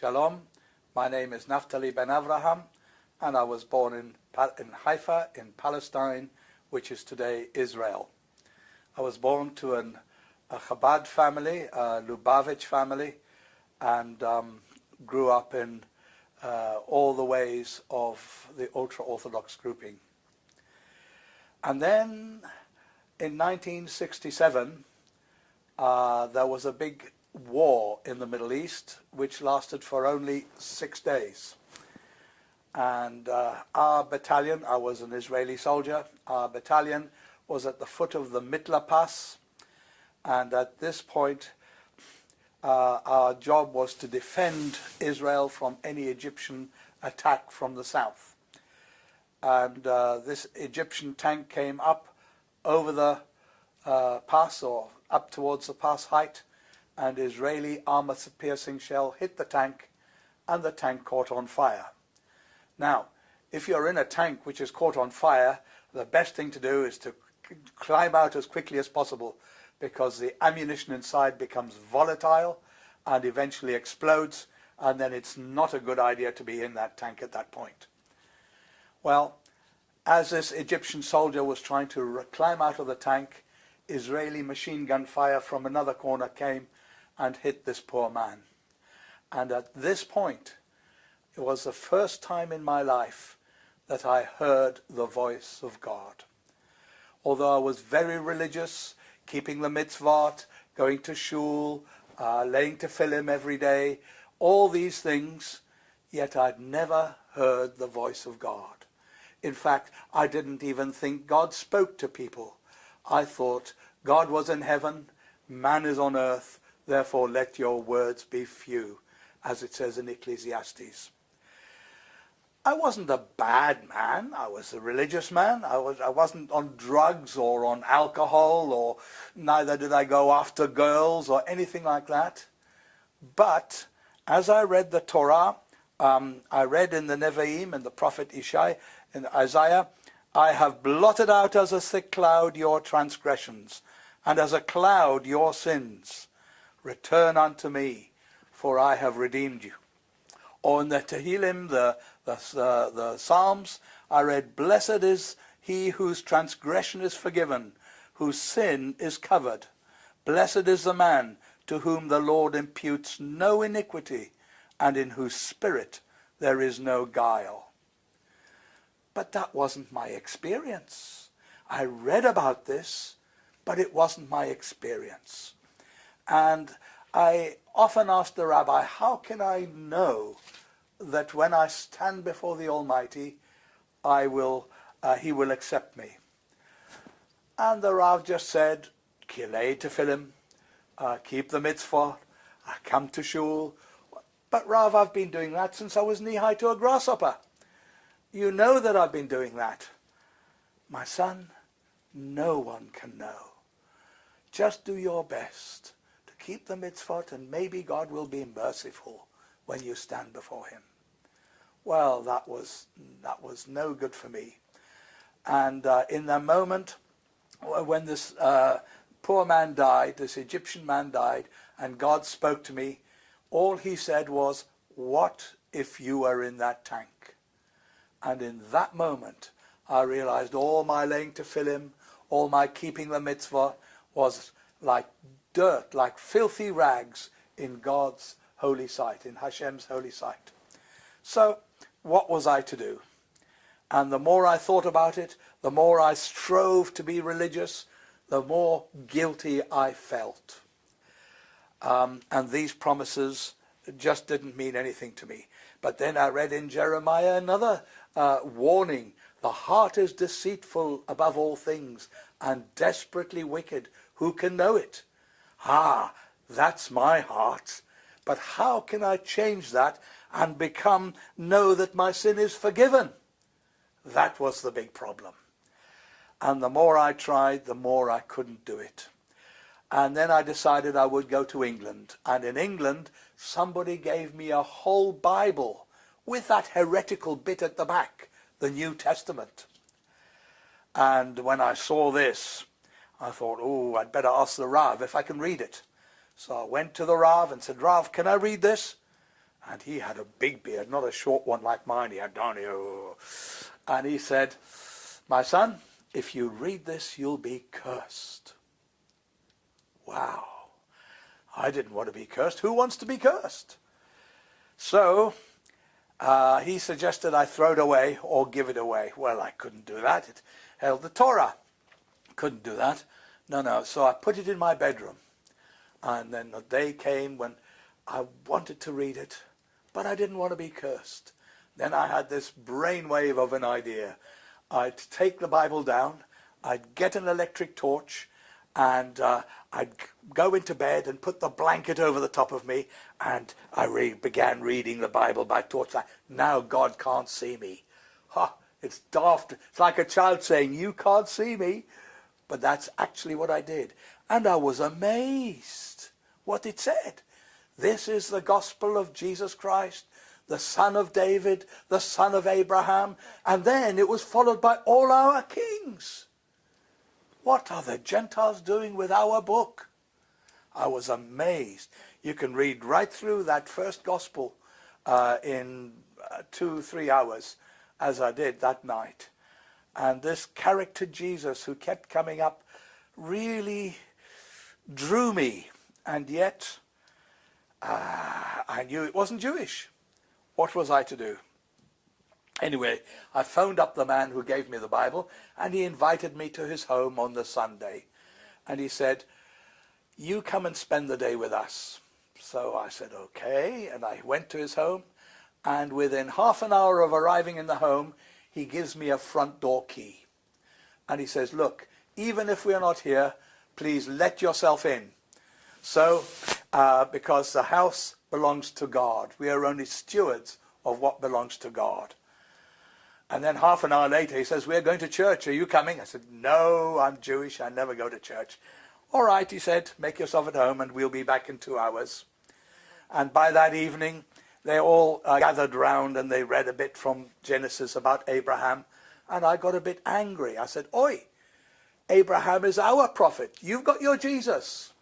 Shalom. My name is Naftali Ben Avraham, and I was born in, in Haifa, in Palestine, which is today Israel. I was born to an, a Chabad family, a Lubavitch family, and um, grew up in uh, all the ways of the ultra-Orthodox grouping. And then in 1967, uh, there was a big war in the Middle East, which lasted for only six days. And uh, our battalion, I was an Israeli soldier, our battalion was at the foot of the Mitla Pass. And at this point, uh, our job was to defend Israel from any Egyptian attack from the south. And uh, this Egyptian tank came up over the uh, pass or up towards the pass height and Israeli armor-piercing shell hit the tank and the tank caught on fire. Now, if you're in a tank which is caught on fire, the best thing to do is to climb out as quickly as possible because the ammunition inside becomes volatile and eventually explodes and then it's not a good idea to be in that tank at that point. Well, as this Egyptian soldier was trying to climb out of the tank, Israeli machine gun fire from another corner came and hit this poor man. And at this point, it was the first time in my life that I heard the voice of God. Although I was very religious, keeping the mitzvot, going to shul, uh, laying tefillin every day, all these things, yet I'd never heard the voice of God. In fact, I didn't even think God spoke to people. I thought God was in heaven, man is on earth, Therefore let your words be few, as it says in Ecclesiastes. I wasn't a bad man. I was a religious man. I, was, I wasn't on drugs or on alcohol or neither did I go after girls or anything like that. But as I read the Torah, um, I read in the Nevi'im and the prophet Ishai in Isaiah, I have blotted out as a thick cloud your transgressions and as a cloud your sins. Return unto me, for I have redeemed you. Or in the Tehillim, the, the, the Psalms, I read, Blessed is he whose transgression is forgiven, whose sin is covered. Blessed is the man to whom the Lord imputes no iniquity, and in whose spirit there is no guile. But that wasn't my experience. I read about this, but it wasn't my experience. And I often ask the rabbi, how can I know that when I stand before the Almighty, I will, uh, he will accept me? And the Rav just said, Kilei tefillin, uh, keep the mitzvah, I come to shul. But Rav, I've been doing that since I was knee-high to a grasshopper. You know that I've been doing that. My son, no one can know. Just do your best keep the mitzvot and maybe God will be merciful when you stand before him. Well, that was, that was no good for me. And uh, in that moment when this uh, poor man died, this Egyptian man died, and God spoke to me, all he said was, what if you were in that tank? And in that moment, I realized all my laying Him, all my keeping the mitzvah was like dirt, like filthy rags in God's holy sight, in Hashem's holy sight. So what was I to do? And the more I thought about it, the more I strove to be religious, the more guilty I felt. Um, and these promises just didn't mean anything to me. But then I read in Jeremiah another uh, warning. The heart is deceitful above all things and desperately wicked. Who can know it? Ah, that's my heart. But how can I change that and become, know that my sin is forgiven? That was the big problem. And the more I tried, the more I couldn't do it. And then I decided I would go to England. And in England, somebody gave me a whole Bible with that heretical bit at the back, the New Testament. And when I saw this, I thought, oh, I'd better ask the Rav if I can read it. So I went to the Rav and said, Rav, can I read this? And he had a big beard, not a short one like mine. He had down here. And he said, my son, if you read this, you'll be cursed. Wow. I didn't want to be cursed. Who wants to be cursed? So uh, he suggested I throw it away or give it away. Well, I couldn't do that. It held the Torah. Couldn't do that. No, no. So I put it in my bedroom. And then the day came when I wanted to read it, but I didn't want to be cursed. Then I had this brainwave of an idea. I'd take the Bible down, I'd get an electric torch, and uh, I'd go into bed and put the blanket over the top of me, and I re began reading the Bible by torchlight. Now God can't see me. Ha! It's daft. It's like a child saying, you can't see me. But that's actually what I did. And I was amazed what it said. This is the gospel of Jesus Christ, the son of David, the son of Abraham. And then it was followed by all our kings. What are the Gentiles doing with our book? I was amazed. You can read right through that first gospel uh, in uh, two, three hours, as I did that night. And this character Jesus who kept coming up really drew me. And yet, uh, I knew it wasn't Jewish. What was I to do? Anyway, I phoned up the man who gave me the Bible, and he invited me to his home on the Sunday. And he said, you come and spend the day with us. So I said, okay, and I went to his home, and within half an hour of arriving in the home, he gives me a front door key. And he says, look, even if we're not here, please let yourself in. So, uh, because the house belongs to God, we are only stewards of what belongs to God. And then half an hour later, he says, we're going to church. Are you coming? I said, no, I'm Jewish. I never go to church. All right, he said, make yourself at home and we'll be back in two hours. And by that evening, they all uh, gathered round and they read a bit from Genesis about Abraham. And I got a bit angry. I said, Oi, Abraham is our prophet. You've got your Jesus.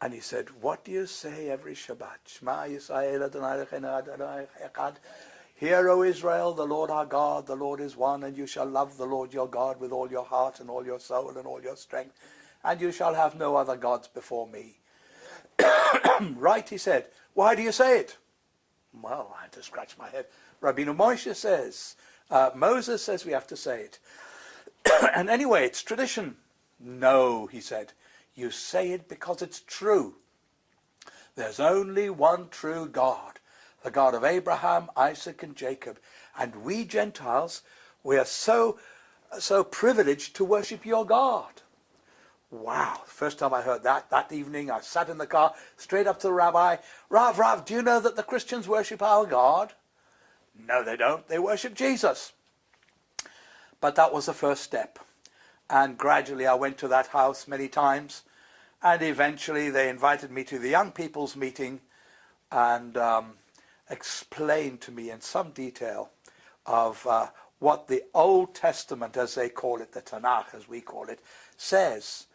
And he said, what do you say every Shabbat? Shema Yisrael Adonai Echad. Hear, O Israel, the Lord our God, the Lord is one, and you shall love the Lord your God with all your heart and all your soul and all your strength, and you shall have no other gods before me. right, he said. Why do you say it? Well, I had to scratch my head. Rabbeinu Moshe says, uh, Moses says we have to say it. and anyway, it's tradition. No, he said, you say it because it's true. There's only one true God the God of Abraham, Isaac, and Jacob. And we Gentiles, we are so, so privileged to worship your God. Wow, first time I heard that, that evening I sat in the car, straight up to the rabbi, Rav, Rav, do you know that the Christians worship our God? No, they don't. They worship Jesus. But that was the first step. And gradually I went to that house many times. And eventually they invited me to the young people's meeting. And um, explain to me in some detail of uh, what the Old Testament, as they call it, the Tanakh, as we call it, says.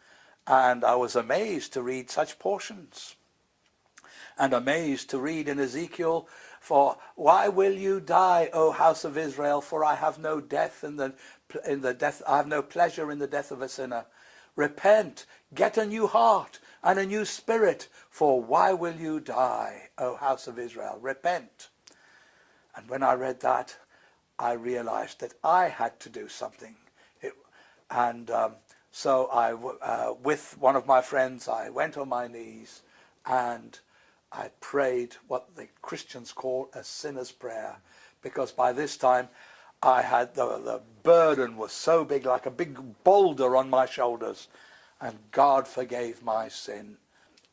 And I was amazed to read such portions. And amazed to read in Ezekiel, for why will you die, O house of Israel? For I have no death in the in the death. I have no pleasure in the death of a sinner. Repent, get a new heart, and a new spirit. For why will you die, O house of Israel? Repent. And when I read that, I realized that I had to do something. It, and um, so I, uh, with one of my friends, I went on my knees and I prayed what the Christians call a sinner's prayer. Because by this time, I had the, the burden was so big, like a big boulder on my shoulders and God forgave my sin.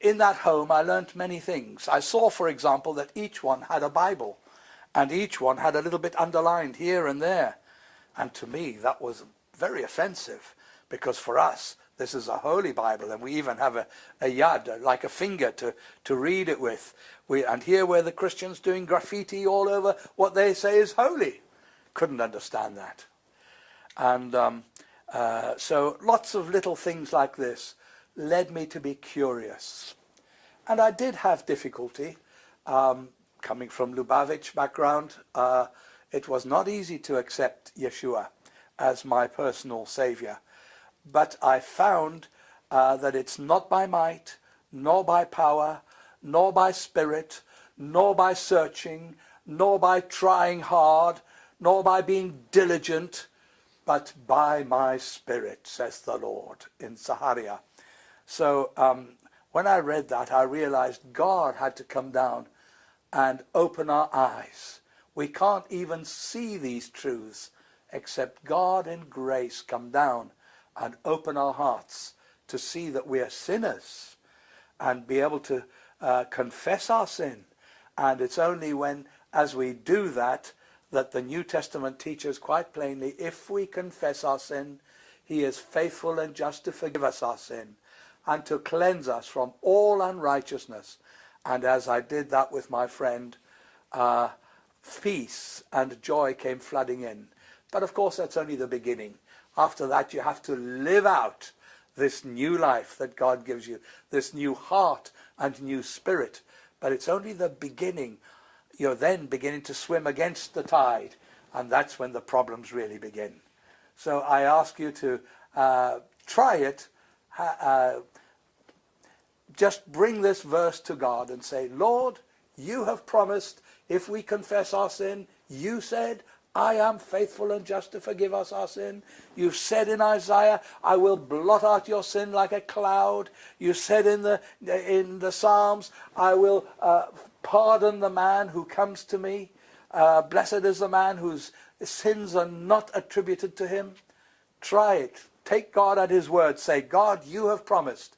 In that home I learnt many things. I saw, for example, that each one had a Bible, and each one had a little bit underlined here and there. And to me that was very offensive, because for us this is a holy Bible, and we even have a, a yad, like a finger to, to read it with. We, and here were the Christians doing graffiti all over what they say is holy. Couldn't understand that. And um, uh, so lots of little things like this led me to be curious. And I did have difficulty um, coming from Lubavitch background, uh, it was not easy to accept Yeshua as my personal savior. But I found uh, that it's not by might, nor by power, nor by spirit, nor by searching, nor by trying hard, nor by being diligent, but by my spirit, says the Lord in Zechariah. So um, when I read that, I realized God had to come down and open our eyes. We can't even see these truths except God in grace come down and open our hearts to see that we are sinners and be able to uh, confess our sin. And it's only when, as we do that, that the New Testament teaches quite plainly, if we confess our sin, he is faithful and just to forgive us our sin and to cleanse us from all unrighteousness. And as I did that with my friend, uh, peace and joy came flooding in. But of course, that's only the beginning. After that, you have to live out this new life that God gives you, this new heart and new spirit. But it's only the beginning. You're then beginning to swim against the tide, and that's when the problems really begin. So I ask you to uh, try it. Uh, just bring this verse to God and say, Lord, you have promised if we confess our sin, you said, I am faithful and just to forgive us our sin. You've said in Isaiah, I will blot out your sin like a cloud. You said in the, in the Psalms, I will uh, pardon the man who comes to me. Uh, blessed is the man whose sins are not attributed to him. Try it. Take God at his word. Say, God, you have promised.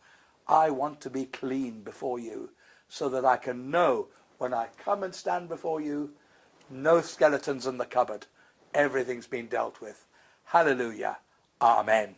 I want to be clean before you so that I can know when I come and stand before you no skeletons in the cupboard. Everything's been dealt with. Hallelujah. Amen.